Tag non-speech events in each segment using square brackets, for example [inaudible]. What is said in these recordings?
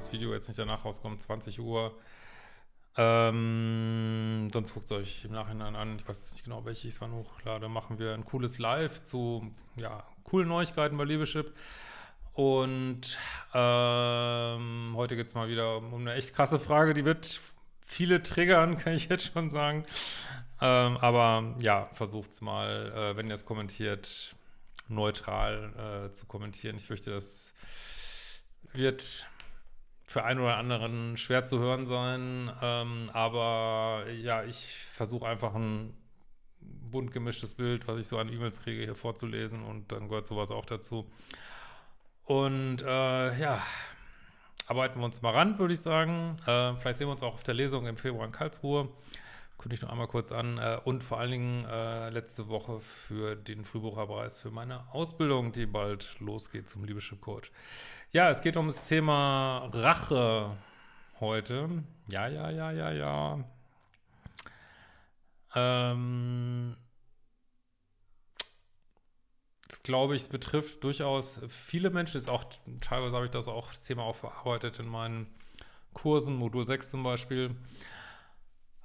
Das Video jetzt nicht danach rauskommt, 20 Uhr. Ähm, sonst guckt es euch im Nachhinein an. Ich weiß nicht genau, welche ich es wann hochlade. Machen wir ein cooles Live zu ja, coolen Neuigkeiten bei Liebeschip. Und ähm, heute geht es mal wieder um eine echt krasse Frage. Die wird viele triggern, [laughs] kann ich jetzt schon sagen. Ähm, aber ja, versucht es mal, äh, wenn ihr es kommentiert, neutral äh, zu kommentieren. Ich fürchte, das wird für einen oder anderen schwer zu hören sein, ähm, aber ja, ich versuche einfach ein bunt gemischtes Bild, was ich so an E-Mails kriege, hier vorzulesen und dann gehört sowas auch dazu. Und äh, ja, arbeiten wir uns mal ran, würde ich sagen. Äh, vielleicht sehen wir uns auch auf der Lesung im Februar in Karlsruhe. Kündige ich noch einmal kurz an. Äh, und vor allen Dingen äh, letzte Woche für den Frühbucherpreis für meine Ausbildung, die bald losgeht zum Liebeschip Coach. Ja, es geht um das Thema Rache heute. Ja, ja, ja, ja, ja. Ähm, das glaube ich betrifft durchaus viele Menschen. Ist auch, teilweise habe ich das auch, das Thema auch verarbeitet in meinen Kursen, Modul 6 zum Beispiel.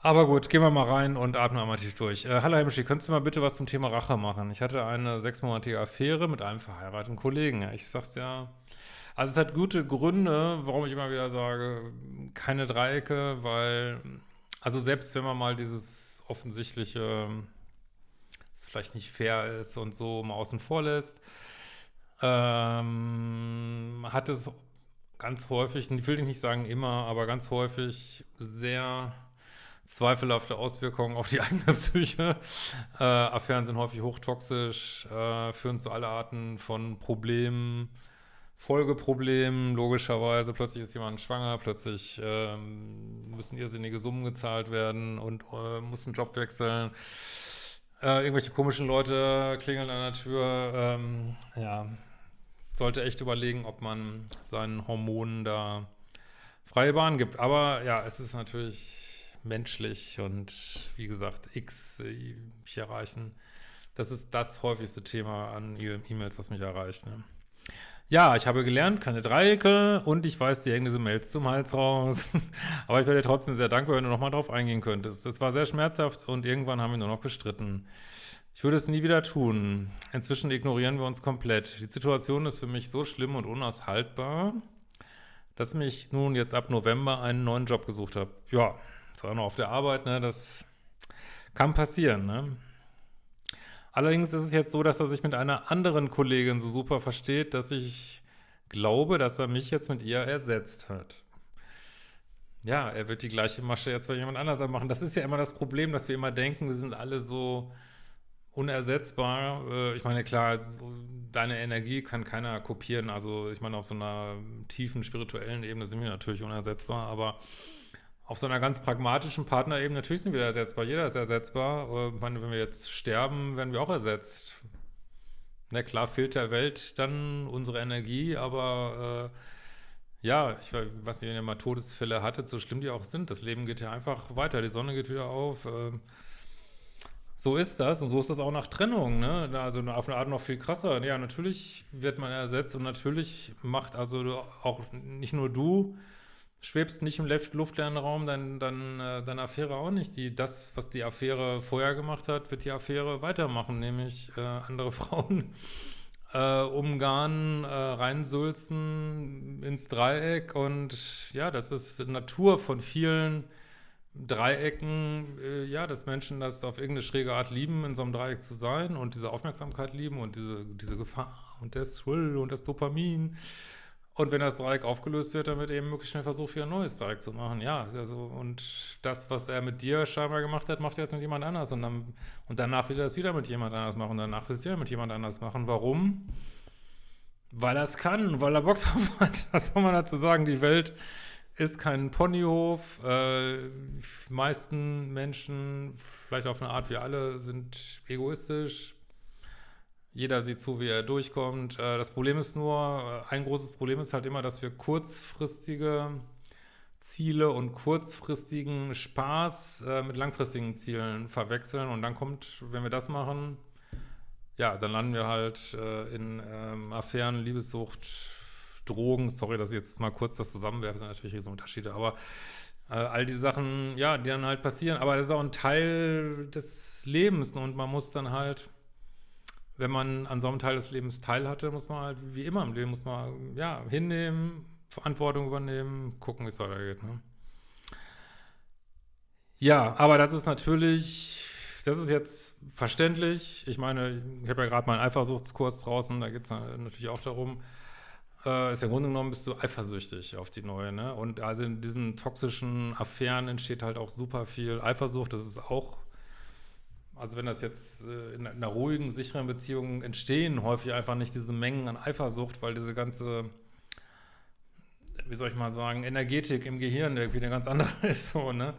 Aber gut, gehen wir mal rein und atmen einmal tief durch. Äh, hallo Hemschi, könntest du mal bitte was zum Thema Rache machen? Ich hatte eine sechsmonatige Affäre mit einem verheirateten Kollegen. Ich sag's ja, also es hat gute Gründe, warum ich immer wieder sage, keine Dreiecke, weil, also selbst wenn man mal dieses offensichtliche, das vielleicht nicht fair ist und so mal außen vor lässt, ähm, hat es ganz häufig, ich will nicht sagen immer, aber ganz häufig sehr zweifelhafte Auswirkungen auf die [laughs] eigene Psyche. Äh, Affären sind häufig hochtoxisch, äh, führen zu aller Arten von Problemen, Folgeproblem, logischerweise. Plötzlich ist jemand schwanger, plötzlich ähm, müssen irrsinnige Summen gezahlt werden und äh, muss einen Job wechseln. Äh, irgendwelche komischen Leute klingeln an der Tür. Ähm, ja, sollte echt überlegen, ob man seinen Hormonen da freie Bahn gibt. Aber ja, es ist natürlich menschlich und wie gesagt, X äh, ich erreichen. Das ist das häufigste Thema an E-Mails, was mich erreicht. Ne? Ja, ich habe gelernt, keine Dreiecke und ich weiß, dir hängen diese Mails zum Hals raus. [laughs] Aber ich wäre dir trotzdem sehr dankbar, wenn du nochmal drauf eingehen könntest. Das war sehr schmerzhaft und irgendwann haben wir nur noch gestritten. Ich würde es nie wieder tun. Inzwischen ignorieren wir uns komplett. Die Situation ist für mich so schlimm und unaushaltbar, dass ich mich nun jetzt ab November einen neuen Job gesucht habe. Ja, auch noch auf der Arbeit, ne? Das kann passieren, ne? Allerdings ist es jetzt so, dass er sich mit einer anderen Kollegin so super versteht, dass ich glaube, dass er mich jetzt mit ihr ersetzt hat. Ja, er wird die gleiche Masche jetzt bei jemand anders machen. Das ist ja immer das Problem, dass wir immer denken, wir sind alle so unersetzbar. Äh, ich meine, klar, deine Energie kann keiner kopieren. Also ich meine, auf so einer tiefen spirituellen Ebene sind wir natürlich unersetzbar, aber auf so einer ganz pragmatischen Partnerebene, natürlich sind wir ersetzbar, jeder ist ersetzbar. Äh, meine, wenn wir jetzt sterben, werden wir auch ersetzt. Na klar fehlt der Welt dann unsere Energie, aber äh, ja, ich weiß nicht, wenn ihr mal Todesfälle hattet, so schlimm die auch sind, das Leben geht ja einfach weiter, die Sonne geht wieder auf. Äh, so ist das und so ist das auch nach Trennung, ne? Also auf eine Art noch viel krasser. Ja, natürlich wird man ersetzt und natürlich macht also auch nicht nur du, schwebst nicht im luftleeren Raum, dann, dann äh, deine Affäre auch nicht. Die, das, was die Affäre vorher gemacht hat, wird die Affäre weitermachen, nämlich äh, andere [laughs] Frauen äh, umgarnen, äh, reinsülzen ins Dreieck und ja, das ist Natur von vielen Dreiecken, äh, ja, dass Menschen das auf irgendeine schräge Art lieben, in so einem Dreieck zu sein und diese Aufmerksamkeit lieben und diese, diese Gefahr und das Thrill und das Dopamin und wenn das Dreieck aufgelöst wird, dann wird eben möglichst schnell versucht, wieder ein neues Dreieck zu machen. Ja, also, und das, was er mit dir scheinbar gemacht hat, macht er jetzt mit jemand anders. Und, dann, und danach will er es wieder mit jemand anders machen. Danach will er es wieder mit jemand anders machen. Warum? Weil er es kann, weil er Bock [laughs] drauf hat. Was soll man dazu sagen? Die Welt ist kein Ponyhof. Äh, die meisten Menschen, vielleicht auf eine Art wie alle, sind egoistisch, jeder sieht zu, wie er durchkommt. Äh, das Problem ist nur, äh, ein großes Problem ist halt immer, dass wir kurzfristige Ziele und kurzfristigen Spaß äh, mit langfristigen Zielen verwechseln. Und dann kommt, wenn wir das machen, ja, dann landen wir halt in ähm, Affären, Liebessucht, Drogen, sorry, dass ich jetzt mal kurz das zusammenwerfe, sind natürlich riesen Unterschiede, aber all die Sachen, ja, die dann halt passieren, aber das ist auch ein Teil des Lebens und man muss dann halt, wenn man an so einem Teil des Lebens teil hatte, muss man halt, wie immer im Leben, muss man, ja, hinnehmen, Verantwortung übernehmen, gucken, wie es weitergeht, ne? Ja, aber das ist natürlich, das ist jetzt verständlich. Ich meine, ich habe ja gerade meinen Eifersuchtskurs draußen, da geht es natürlich auch darum, äh, ist ja im Grunde genommen bist du eifersüchtig auf die neue, ne? Und also in diesen toxischen Affären entsteht halt auch super viel Eifersucht. Das ist auch, also wenn das jetzt äh, in einer ruhigen, sicheren Beziehung entstehen, häufig einfach nicht diese Mengen an Eifersucht, weil diese ganze, wie soll ich mal sagen, Energetik im Gehirn irgendwie eine ganz andere [laughs] ist, so, ne?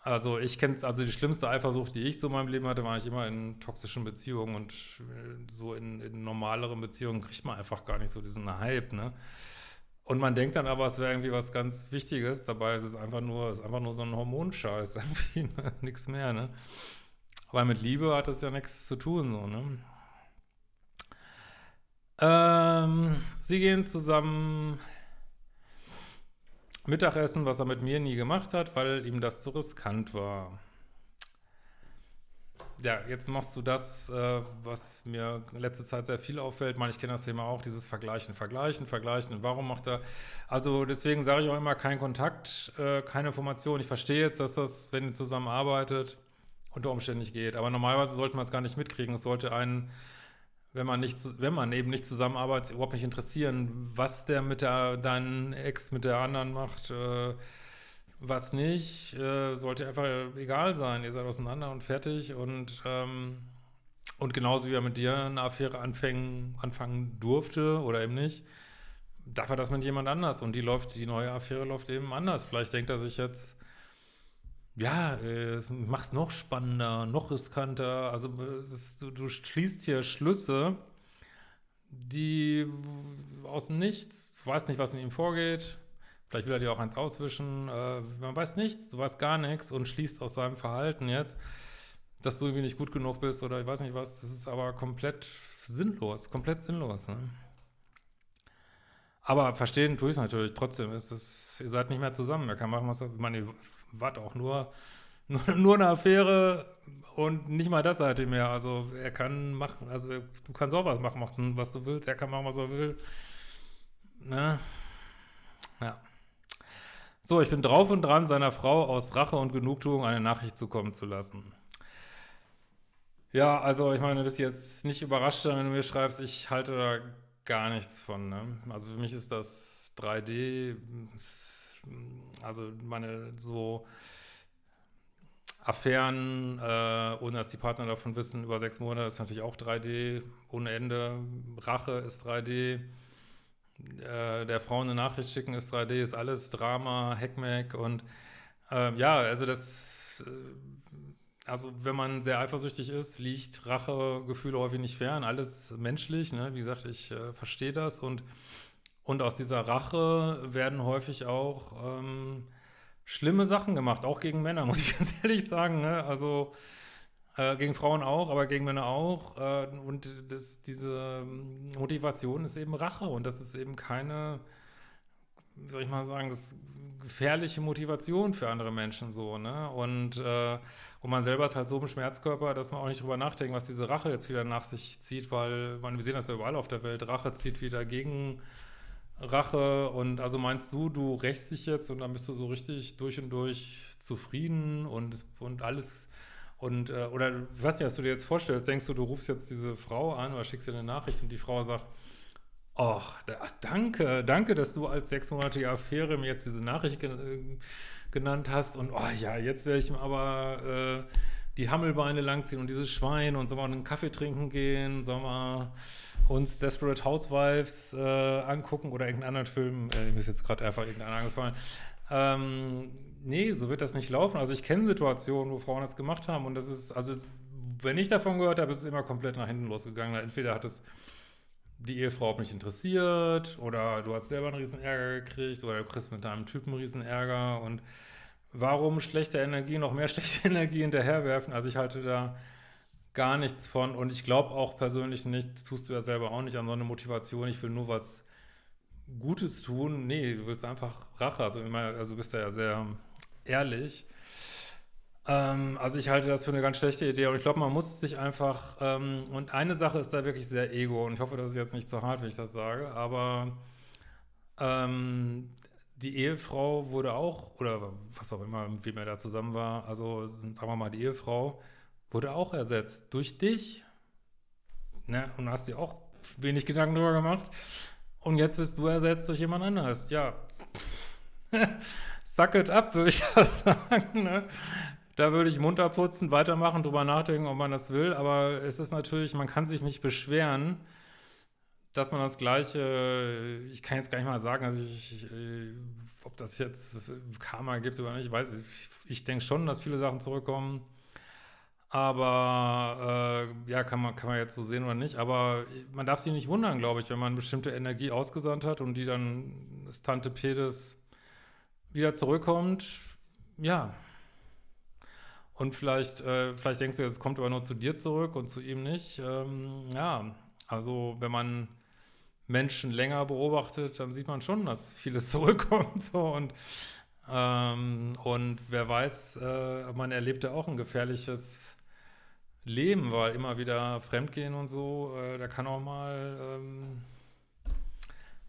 Also ich kenne also die schlimmste Eifersucht, die ich so in meinem Leben hatte, war ich immer in toxischen Beziehungen und äh, so in, in normaleren Beziehungen kriegt man einfach gar nicht so diesen Hype, ne? Und man denkt dann aber, es wäre irgendwie was ganz Wichtiges, dabei ist es einfach nur, ist einfach nur so ein Hormonscheiß, [laughs] irgendwie, ne? nichts mehr, ne? Aber mit Liebe hat das ja nichts zu tun, so, ne? Ähm, sie gehen zusammen Mittagessen, was er mit mir nie gemacht hat, weil ihm das zu riskant war. Ja, jetzt machst du das, äh, was mir in letzter Zeit sehr viel auffällt. Meine, ich kenne das Thema auch, dieses Vergleichen, Vergleichen, Vergleichen. Warum macht er... Also deswegen sage ich auch immer, kein Kontakt, äh, keine Information. Ich verstehe jetzt, dass das, wenn ihr zusammenarbeitet, unter Umständen nicht geht. Aber normalerweise sollte man es gar nicht mitkriegen. Es sollte einen wenn man nicht, wenn man eben nicht zusammenarbeitet, überhaupt nicht interessieren, was der mit der, deinen Ex mit der anderen macht, äh, was nicht, äh, sollte einfach egal sein. Ihr seid auseinander und fertig und, ähm, und genauso wie er mit dir eine Affäre anfangen, anfangen durfte oder eben nicht, darf er das mit jemand anders und die läuft, die neue Affäre läuft eben anders. Vielleicht denkt er sich jetzt, ja, es macht es noch spannender, noch riskanter. Also das, du, du schließt hier Schlüsse, die aus dem Nichts, du weißt nicht, was in ihm vorgeht, vielleicht will er dir auch eins auswischen, äh, man weiß nichts, du weißt gar nichts und schließt aus seinem Verhalten jetzt, dass du irgendwie nicht gut genug bist oder ich weiß nicht was, das ist aber komplett sinnlos, komplett sinnlos. Ne? Aber verstehen tue ich es natürlich trotzdem, ist es, ihr seid nicht mehr zusammen, er kann machen, was er, ich meine, was auch [laughs] nur, nur, eine Affäre und nicht mal das seitdem mehr. Also er kann machen, also du kannst auch was machen, was du willst, er kann machen, was er will. Ne? Ja. So, ich bin drauf und dran, seiner Frau aus Rache und Genugtuung eine Nachricht zukommen zu lassen. Ja, also ich meine, du bist jetzt nicht überrascht, wenn du mir schreibst, ich halte da gar nichts von. Ne? Also für mich ist das 3D, also meine so Affären, äh, ohne dass die Partner davon wissen, über sechs Monate ist natürlich auch 3D, ohne Ende. Rache ist 3D. Äh, der Frau eine Nachricht schicken ist 3D, ist alles Drama, Heckmeck und äh, ja, also das, äh, also wenn man sehr eifersüchtig ist, liegt Rachegefühle häufig nicht fern, alles menschlich, ne? wie gesagt, ich äh, verstehe das und und aus dieser Rache werden häufig auch ähm, schlimme Sachen gemacht, auch gegen Männer, [laughs] muss ich ganz ehrlich sagen. Ne? Also äh, gegen Frauen auch, aber gegen Männer auch. Äh, und das, diese Motivation ist eben Rache und das ist eben keine, wie soll ich mal sagen, das gefährliche Motivation für andere Menschen so, ne? Und, äh, und man selber ist halt so im Schmerzkörper, dass man auch nicht drüber nachdenkt, was diese Rache jetzt wieder nach sich zieht, weil man, wir sehen das ja überall auf der Welt, Rache zieht wieder gegen Rache und also meinst du, du rächst dich jetzt und dann bist du so richtig durch und durch zufrieden und, und alles und äh, oder ich weiß nicht, was du dir jetzt vorstellst, denkst du, du rufst jetzt diese Frau an oder schickst ihr eine Nachricht und die Frau sagt, ach, danke, danke, dass du als sechsmonatige Affäre mir jetzt diese Nachricht äh, genannt hast und oh ja, jetzt werde ich aber äh, die Hammelbeine langziehen und dieses Schwein und sollen wir einen Kaffee trinken gehen, sollen wir uns Desperate Housewives äh, angucken oder irgendeinen anderen Film, äh, mir ist jetzt gerade einfach irgendeiner angefallen. Ähm, nee, so wird das nicht laufen. Also ich kenne Situationen, wo Frauen das gemacht haben und das ist, also wenn ich davon gehört habe, ist es immer komplett nach hinten losgegangen. Entweder hat es die Ehefrau auch nicht interessiert oder du hast selber einen riesen Ärger gekriegt oder du kriegst mit deinem Typen einen riesen Ärger und warum schlechte Energie noch mehr [laughs] schlechte Energie hinterherwerfen? Also ich halte da gar nichts von und ich glaube auch persönlich nicht, tust du ja selber auch nicht an so eine Motivation, ich will nur was Gutes tun. Nee, du willst einfach Rache. Also, immer, also bist du ja sehr ehrlich. Ähm, also ich halte das für eine ganz schlechte Idee und ich glaube, man muss sich einfach, ähm, und eine Sache ist da wirklich sehr ego und ich hoffe, das ist jetzt nicht zu hart, wenn ich das sage, aber ähm, die Ehefrau wurde auch, oder was auch immer, wie man da zusammen war, also sagen wir mal, die Ehefrau wurde auch ersetzt durch dich. Ne? Und hast dir auch wenig Gedanken darüber gemacht. Und jetzt bist du ersetzt durch jemand anderes. Ja, [laughs] suck it up, würde ich [laughs] das sagen. Ne? Da würde ich munter putzen, weitermachen, drüber nachdenken, ob man das will. Aber es ist natürlich, man kann sich nicht beschweren, dass man das Gleiche, ich kann jetzt gar nicht mal sagen, also ich, ich, ob das jetzt Karma gibt oder nicht, ich weiß ich, ich denke schon, dass viele Sachen zurückkommen. Aber äh, ja, kann man, kann man jetzt so sehen oder nicht. Aber man darf sich nicht wundern, glaube ich, wenn man bestimmte Energie ausgesandt hat und die dann das Tante Pedes wieder zurückkommt. Ja. Und vielleicht, äh, vielleicht denkst du, es kommt aber nur zu dir zurück und zu ihm nicht. Ähm, ja, also wenn man Menschen länger beobachtet, dann sieht man schon, dass vieles [laughs] zurückkommt. So und ähm, und wer weiß, äh, man erlebt ja auch ein gefährliches leben, weil immer wieder Fremdgehen und so, äh, da kann auch mal, ähm,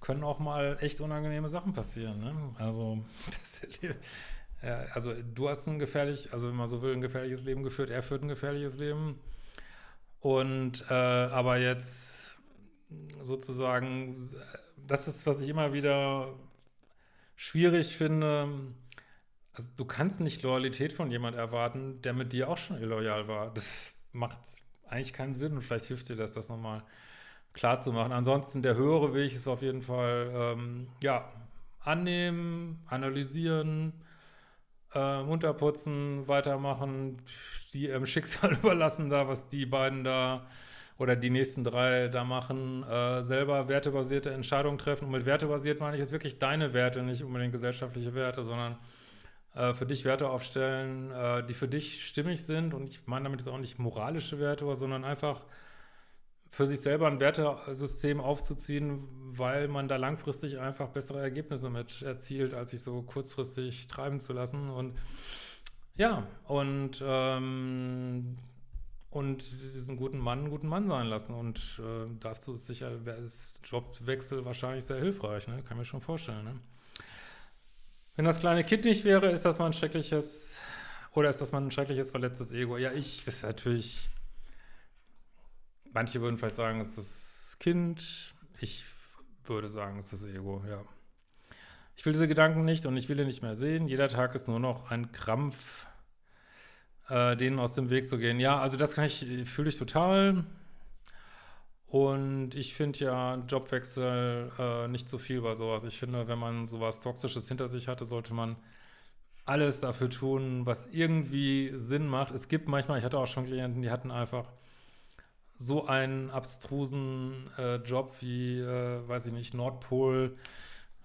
können auch mal echt unangenehme Sachen passieren. Ne? Also, [laughs] das, äh, also du hast ein gefährlich, also wenn man so will, ein gefährliches Leben geführt, er führt ein gefährliches Leben. Und äh, aber jetzt sozusagen, das ist, was ich immer wieder schwierig finde, also du kannst nicht Loyalität von jemand erwarten, der mit dir auch schon illoyal war. Das macht eigentlich keinen Sinn und vielleicht hilft dir das, das nochmal klar zu machen. Ansonsten der höhere Weg ist auf jeden Fall, ähm, ja, annehmen, analysieren, äh, unterputzen, weitermachen, die im Schicksal [laughs] überlassen da, was die beiden da oder die nächsten drei da machen, äh, selber wertebasierte Entscheidungen treffen. Und mit wertebasiert meine ich jetzt wirklich deine Werte, nicht unbedingt gesellschaftliche Werte, sondern äh, für dich Werte aufstellen, äh, die für dich stimmig sind. Und ich meine damit jetzt auch nicht moralische Werte, sondern einfach für sich selber ein Wertesystem aufzuziehen, weil man da langfristig einfach bessere Ergebnisse mit erzielt, als sich so kurzfristig treiben zu lassen. Und ja, und, ähm, und diesen guten Mann einen guten Mann sein lassen. Und äh, dazu ist sicher, ist Jobwechsel wahrscheinlich sehr hilfreich, ne? kann mir schon vorstellen. Ne? Wenn das kleine Kind nicht wäre, ist das mal ein schreckliches, oder ist das mal ein schreckliches, verletztes Ego? Ja, ich, das ist natürlich, manche würden vielleicht sagen, es ist das Kind, ich würde sagen, es ist das Ego, ja. Ich will diese Gedanken nicht und ich will ihn nicht mehr sehen. Jeder Tag ist nur noch ein Krampf, äh, denen aus dem Weg zu gehen. Ja, also das kann ich, fühle ich total. Und ich finde ja Jobwechsel äh, nicht so viel bei sowas. Ich finde, wenn man sowas Toxisches hinter sich hatte, sollte man alles dafür tun, was irgendwie Sinn macht. Es gibt manchmal, ich hatte auch schon Klienten, die hatten einfach so einen abstrusen äh, Job wie, äh, weiß ich nicht, Nordpol,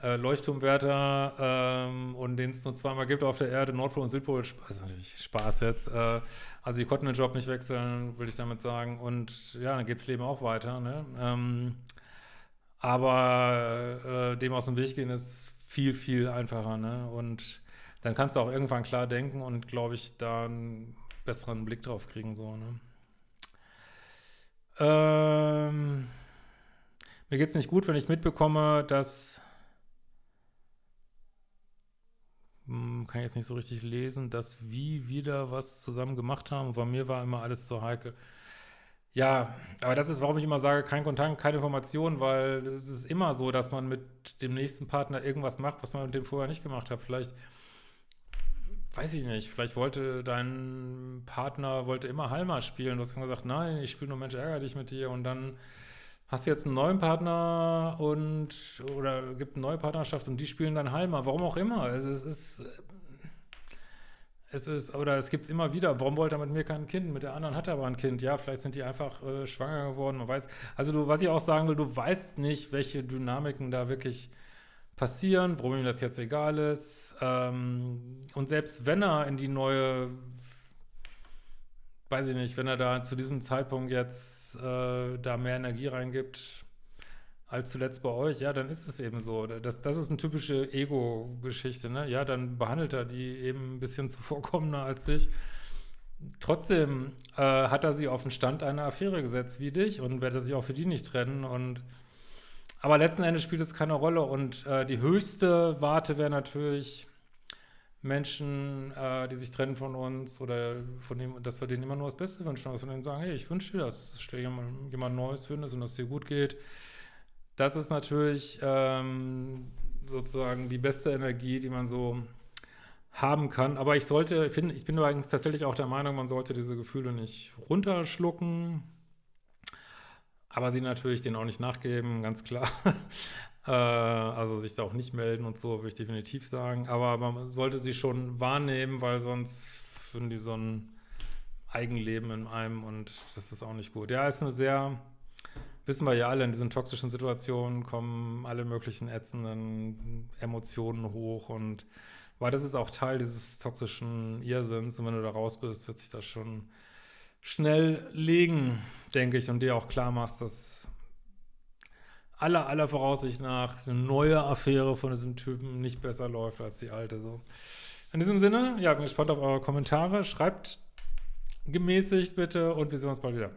äh, Leuchtturmwärter ähm, und den es nur zweimal gibt auf der Erde, Nordpol und Südpol, also natürlich Spaß jetzt, äh, also die konnten den Job nicht wechseln, würde ich damit sagen und ja, dann geht das Leben auch weiter, ne? Ähm, aber äh, dem aus dem Weg gehen ist viel, viel einfacher, ne? Und dann kannst du auch irgendwann klar denken und, glaube ich, da einen besseren Blick drauf kriegen, so, ne? Ähm, mir geht es nicht gut, wenn ich mitbekomme, dass kann ich jetzt nicht so richtig lesen, dass wir wieder was zusammen gemacht haben. Bei mir war immer alles so heikel. Ja, aber das ist, warum ich immer sage, kein Kontakt, keine Information, weil es ist immer so, dass man mit dem nächsten Partner irgendwas macht, was man mit dem vorher nicht gemacht hat. Vielleicht, weiß ich nicht, vielleicht wollte dein Partner, wollte immer Halma spielen. Du hast gesagt, nein, ich spiele nur Mensch, ärgere dich mit dir und dann hast du jetzt einen neuen Partner und oder gibt eine neue Partnerschaft und die spielen dann Halma, warum auch immer. Es, es ist es ist, oder es gibt es immer wieder, warum wollte er mit mir kein Kind? Mit der anderen hat er aber ein Kind. Ja, vielleicht sind die einfach äh, schwanger geworden, man weiß. Also du, was ich auch sagen will, du weißt nicht, welche Dynamiken da wirklich passieren, warum ihm das jetzt egal ist. Ähm, und selbst wenn er in die neue weiß ich nicht, wenn er da zu diesem Zeitpunkt jetzt äh, da mehr Energie reingibt, als zuletzt bei euch, ja, dann ist es eben so. Das, das ist eine typische Ego-Geschichte, ne? Ja, dann behandelt er die eben ein bisschen [laughs] zuvorkommender als dich. Trotzdem äh, hat er sie auf den Stand einer Affäre gesetzt wie dich und wird er sich auch für die nicht trennen und aber letzten Endes spielt es keine Rolle und äh, die höchste Warte wäre natürlich Menschen, äh, die sich trennen von uns oder von dem, dass wir denen immer nur das Beste wünschen, dass wir denen sagen, hey, ich wünsche dir das, dass du jemand, jemand Neues findest und dass es dir gut geht. Das ist natürlich ähm, sozusagen die beste Energie, die man so haben kann. Aber ich sollte, find, ich bin übrigens tatsächlich auch der Meinung, man sollte diese Gefühle nicht runterschlucken, aber sie natürlich denen auch nicht nachgeben, ganz klar. Äh, also sich da auch nicht melden und so, würde ich definitiv sagen. Aber man sollte sie schon wahrnehmen, weil sonst finden die so ein Eigenleben in einem und das ist auch nicht gut. Ja, ist eine sehr wissen wir ja alle, in diesen toxischen Situationen kommen alle möglichen ätzenden Emotionen hoch und weil das ist auch Teil dieses toxischen Irrsinns und wenn du da raus bist, wird sich das schon schnell legen, denke ich, und dir auch klar machst, dass aller, aller Voraussicht nach eine neue Affäre von diesem Typen nicht besser läuft als die alte. So. In diesem Sinne, ja, bin gespannt auf eure Kommentare. Schreibt gemäßigt bitte und wir sehen uns bald wieder.